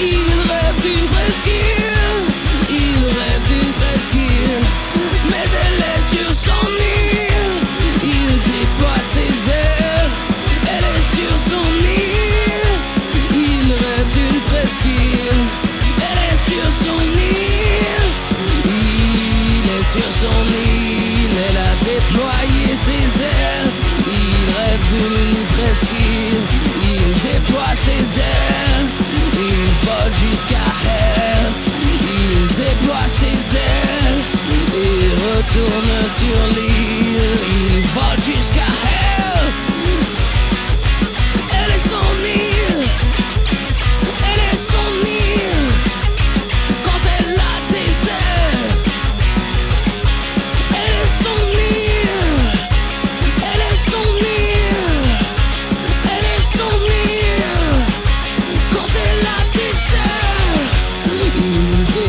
il reste une presqu'île, il reste une presqu'île, mais elle est sur son île, il déploie ses ailes, elle est sur son île, il reste une presqu'île, elle est sur son île, il est sur son île, elle a déployé ses ailes, il rêve d'une presqu'île déploie ses ailes. Il vole jusqu'à elle, il déploie ses ailes. Et retourne sur l'île, il vole jusqu'à. Elle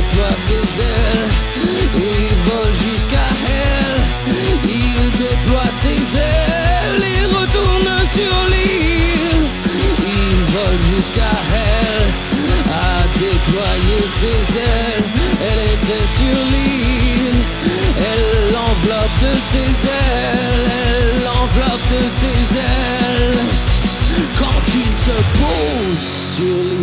déploie ses ailes, il vole jusqu'à elle. Il déploie ses ailes et retourne sur l'île. Il vole jusqu'à elle, a déployé ses ailes. Elle était sur l'île, elle l'enveloppe de ses ailes, elle l'enveloppe de ses ailes. Quand il se pose sur l'île.